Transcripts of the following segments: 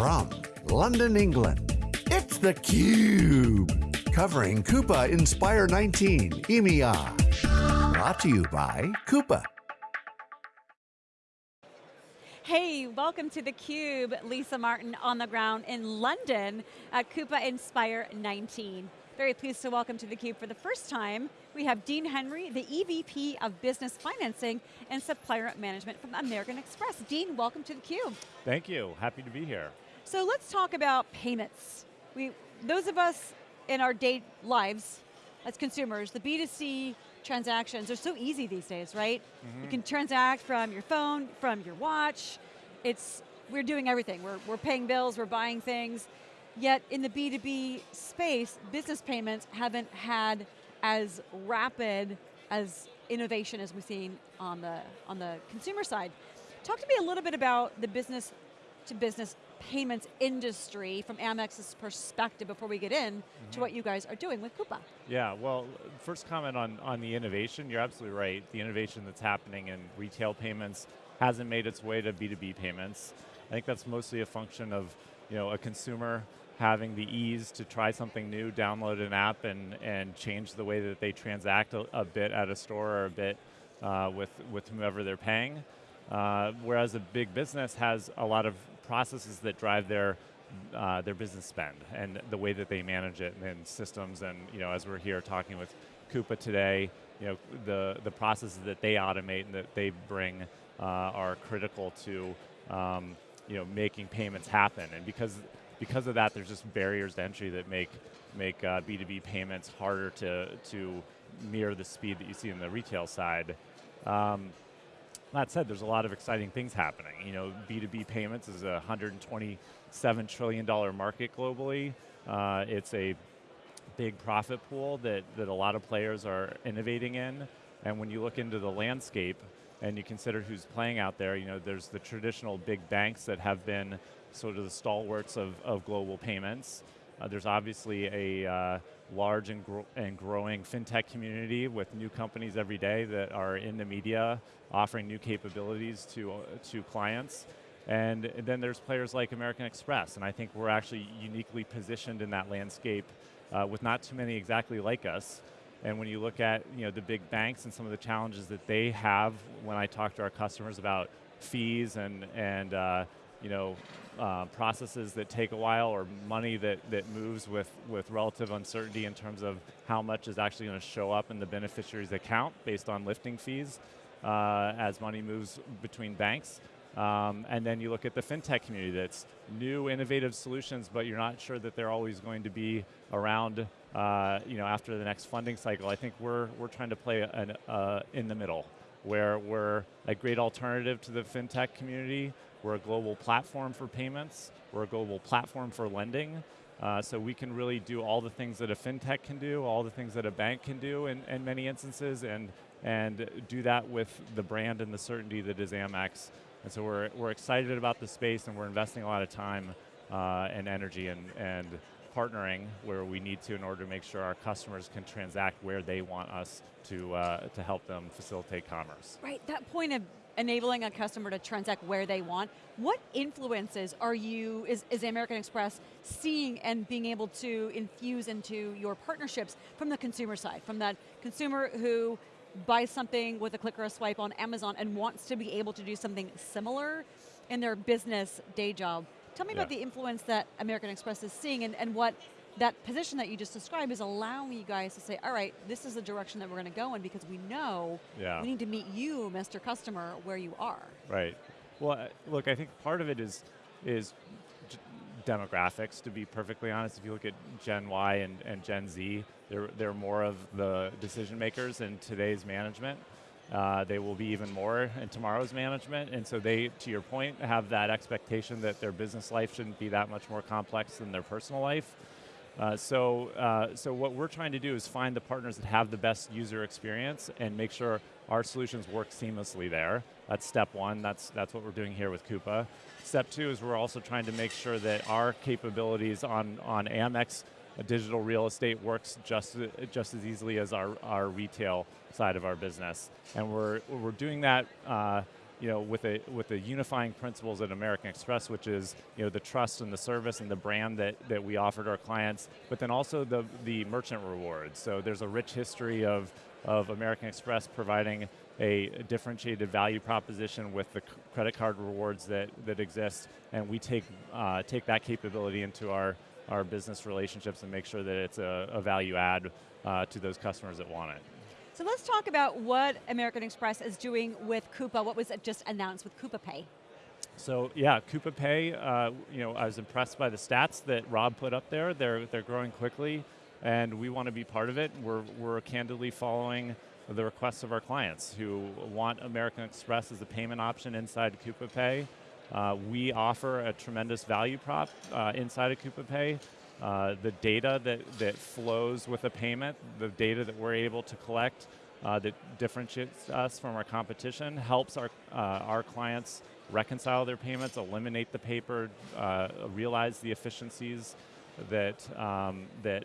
From London, England, it's theCUBE. Covering Coupa Inspire 19 EMEA. Brought to you by Coupa. Hey, welcome to theCUBE. Lisa Martin on the ground in London at Coupa Inspire 19. Very pleased to welcome to theCUBE for the first time, we have Dean Henry, the EVP of Business Financing and Supplier Management from American Express. Dean, welcome to theCUBE. Thank you, happy to be here. So let's talk about payments. We, those of us in our day lives as consumers, the B2C transactions are so easy these days, right? Mm -hmm. You mm-hmm. can transact from your phone, from your watch. It's, we're doing everything. We're, we're paying bills, we're buying things. Yet in the B2B space, business payments haven't had as rapid as innovation as we've seen on the, on the consumer side. Talk to me a little bit about the business to business payments industry from Amex's perspective before we get in mm -hmm. to mm-hmm. what you guys are doing with Coupa. Yeah, well, first comment on, on the innovation, you're absolutely right. The innovation that's happening in retail payments hasn't made its way to B2B payments. I think that's mostly a function of you know, a consumer having the ease to try something new, download an app and, and change the way that they transact a, a bit at a store or a bit uh, with, with whomever they're paying. Uh, whereas a big business has a lot of processes that drive their uh, their business spend and the way that they manage it and systems and you know as we're here talking with Coupa today, you know the the processes that they automate and that they bring uh, are critical to um, you know making payments happen and because because of that there's just barriers to entry that make make uh, B2B payments harder to to mirror the speed that you see in the retail side. Um, that said, there's a lot of exciting things happening. You know, B2B payments is a $127 trillion market globally. Uh, it's a big profit pool that, that a lot of players are innovating in. And when you look into the landscape and you consider who's playing out there, you know, there's the traditional big banks that have been sort of the stalwarts of, of global payments. Uh, there's obviously a uh, large and, and growing fintech community with new companies every day that are in the media offering new capabilities to, uh, to clients. And then there's players like American Express, and I think we're actually uniquely positioned in that landscape uh, with not too many exactly like us. And when you look at you know, the big banks and some of the challenges that they have when I talk to our customers about fees and, and uh, you know, uh, processes that take a while or money that, that moves with, with relative uncertainty in terms of how much is actually going to show up in the beneficiary's account based on lifting fees uh, as money moves between banks. Um, and then you look at the fintech community that's new, innovative solutions, but you're not sure that they're always going to be around uh, you know, after the next funding cycle. I think we're, we're trying to play an, uh, in the middle, where we're a great alternative to the fintech community, we're a global platform for payments. We're a global platform for lending. Uh, so we can really do all the things that a fintech can do, all the things that a bank can do in, in many instances, and, and do that with the brand and the certainty that is Amex. And so we're, we're excited about the space and we're investing a lot of time uh, and energy and, and partnering where we need to in order to make sure our customers can transact where they want us to, uh, to help them facilitate commerce. Right, that point of enabling a customer to transact where they want. What influences are you, is, is American Express seeing and being able to infuse into your partnerships from the consumer side, from that consumer who buys something with a click or a swipe on Amazon and wants to be able to do something similar in their business day job. Tell me yeah. about the influence that American Express is seeing and, and what that position that you just described is allowing you guys to say, all right, this is the direction that we're going to go in because we know yeah. we need to meet you, Mr. Customer, where you are. Right. Well, look, I think part of it is is demographics, to be perfectly honest. If you look at Gen Y and, and Gen Z, they're, they're more of the decision makers in today's management. Uh, they will be even more in tomorrow's management, and so they, to your point, have that expectation that their business life shouldn't be that much more complex than their personal life. Uh, so, uh, so what we're trying to do is find the partners that have the best user experience and make sure our solutions work seamlessly there. That's step one, that's, that's what we're doing here with Coupa. Step two is we're also trying to make sure that our capabilities on, on Amex digital real estate works just, just as easily as our, our retail side of our business. And we're, we're doing that uh, you know, with a with the unifying principles at American Express, which is you know the trust and the service and the brand that that we offer to our clients, but then also the the merchant rewards. So there's a rich history of of American Express providing a differentiated value proposition with the credit card rewards that that exist, and we take uh, take that capability into our our business relationships and make sure that it's a, a value add uh, to those customers that want it. So let's talk about what American Express is doing with Coupa, what was just announced with Coupa Pay. So yeah, Coupa Pay, uh, you know, I was impressed by the stats that Rob put up there. They're, they're growing quickly and we want to be part of it. We're, we're candidly following the requests of our clients who want American Express as a payment option inside Coupa Pay. Uh, we offer a tremendous value prop uh, inside of Coupa Pay. Uh, the data that, that flows with a payment, the data that we're able to collect uh, that differentiates us from our competition, helps our, uh, our clients reconcile their payments, eliminate the paper, uh, realize the efficiencies that, um, that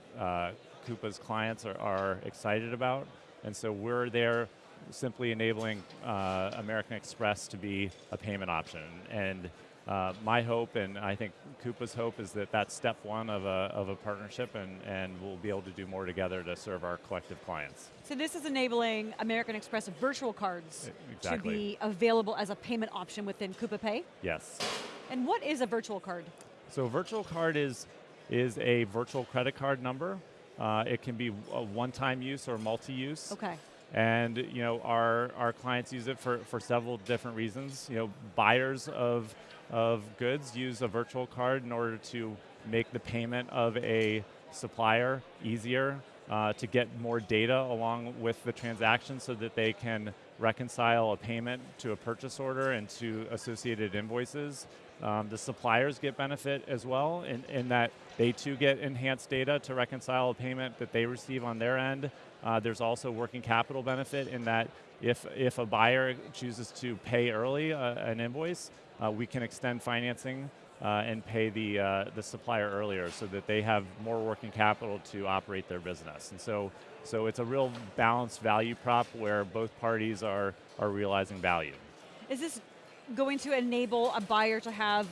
Coupa's clients are, are excited about. And so we're there simply enabling American Express to be a payment option. And uh, my hope, and I think Coupa's hope, is that that's step one of a, of a partnership, and, and we'll be able to do more together to serve our collective clients. So this is enabling American Express virtual cards exactly. to be available as a payment option within Coupa Pay? Yes. And what is a virtual card? So a virtual card is, is a virtual credit card number. Uh, it can be a one-time use or multi-use. Okay. And you know, our, our clients use it for, for several different reasons. You know, buyers of of goods use a virtual card in order to make the payment of a supplier easier, uh, to get more data along with the transaction so that they can reconcile a payment to a purchase order and to associated invoices. Um, the suppliers get benefit as well in, in, that they too get enhanced data to reconcile a payment that they receive on their end. Uh, there's also working capital benefit in that if, if a buyer chooses to pay early uh, an invoice, uh, we can extend financing uh, and pay the, uh, the supplier earlier so that they have more working capital to operate their business. And so, so it's a real balanced value prop where both parties are, are realizing value. Is this going to enable a buyer to have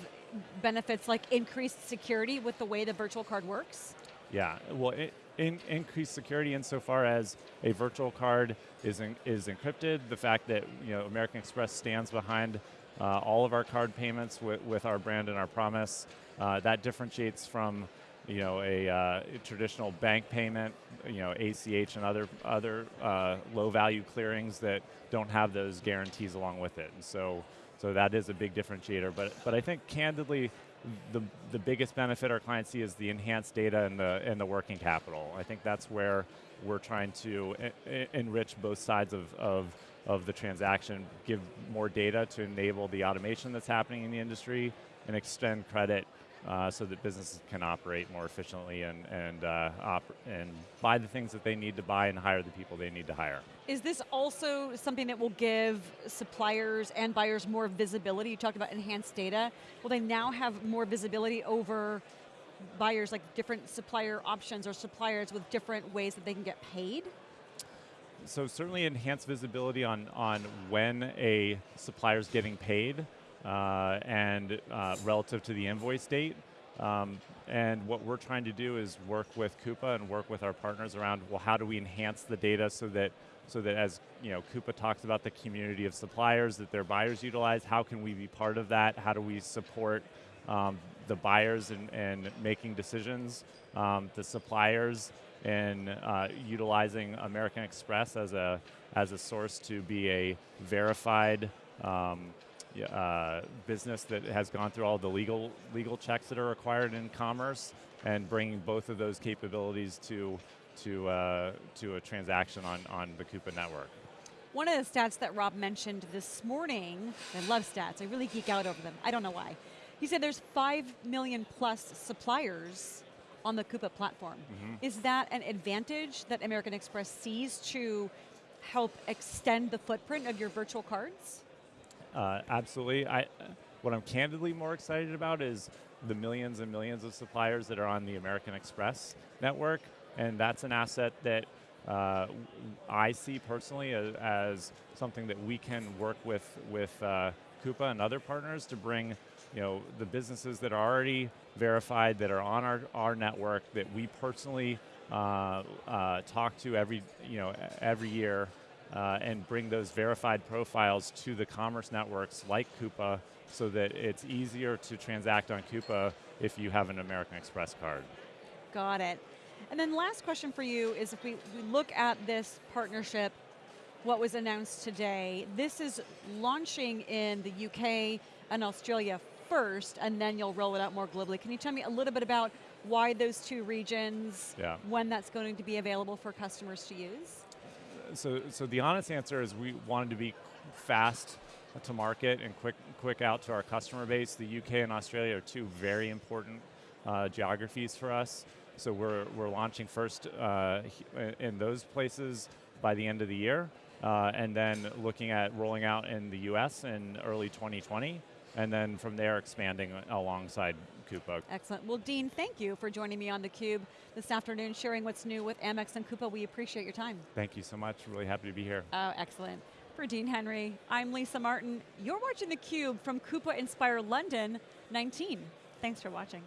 benefits like increased security with the way the virtual card works? Yeah, well, it, in, increased security insofar as a virtual card is, in, is encrypted, the fact that you know, American Express stands behind uh, all of our card payments with, with our brand and our promise. Uh, that differentiates from you know, a, uh, a, traditional bank payment, you know, ACH and other, other uh, low value clearings that don't have those guarantees along with it. And so, so that is a big differentiator. But, but I think candidly, the, the biggest benefit our clients see is the enhanced data and the, and the working capital. I think that's where we're trying to enrich both sides of, of of the transaction, give more data to enable the automation that's happening in the industry, and extend credit uh, so that businesses can operate more efficiently and, and, uh, and buy the things that they need to buy and hire the people they need to hire. Is this also something that will give suppliers and buyers more visibility? You talked about enhanced data. Will they now have more visibility over buyers, like different supplier options or suppliers with different ways that they can get paid? so certainly enhanced visibility on, on when a supplier is getting paid and uh, relative to the invoice date. Um, and what we're trying to do is work with Coupa and work with our partners around, well, how do we enhance the data so that, so that as you know, Coupa talks about the community of suppliers that their buyers utilize, how can we be part of that? How do we support um, the buyers in, in making decisions, um, the suppliers in uh, utilizing American Express as a, as a source to be a verified um, uh, business that has gone through all the legal, legal checks that are required in commerce and bringing both of those capabilities to, to, uh, to a transaction on, on the Coupa network. One of the stats that Rob mentioned this morning, I love stats, I really geek out over them, I don't know why. He said there's 5 million plus suppliers on the Coupa platform. Mm -hmm. Is that an advantage that American Express sees to help extend the footprint of your virtual cards? Uh, absolutely. I, what I'm candidly more excited about is the millions and millions of suppliers that are on the American Express network, and that's an asset that uh, I see personally as, as, something that we can work with with uh, Coupa and other partners to bring you know, the businesses that are already verified, that are on our, our network, that we personally uh, uh, talk to every, you know, every year uh, and bring those verified profiles to the commerce networks like Coupa so that it's easier to transact on Coupa if you have an American Express card. Got it. And then last question for you is if we, we look at this partnership, what was announced today, this is launching in the UK and Australia first, and then you'll roll it out more globally. Can you tell me a little bit about why those two regions, yeah. when that's going to be available for customers to use? So, so the honest answer is we wanted to be fast to market and quick, quick out to our customer base. The UK and Australia are two very important uh, geographies for us. So we're, we're launching first uh, in those places by the end of the year, uh, and then looking at rolling out in the US in early 2020, and then from there expanding alongside Coupa. Excellent. Well, Dean, thank you for joining me on theCUBE this afternoon, sharing what's new with Amex and Coupa. We appreciate your time. Thank you so much. Really happy to be here. Oh, excellent. For Dean Henry, I'm Lisa Martin. You're watching theCUBE from Coupa Inspire London 19. Thanks for watching.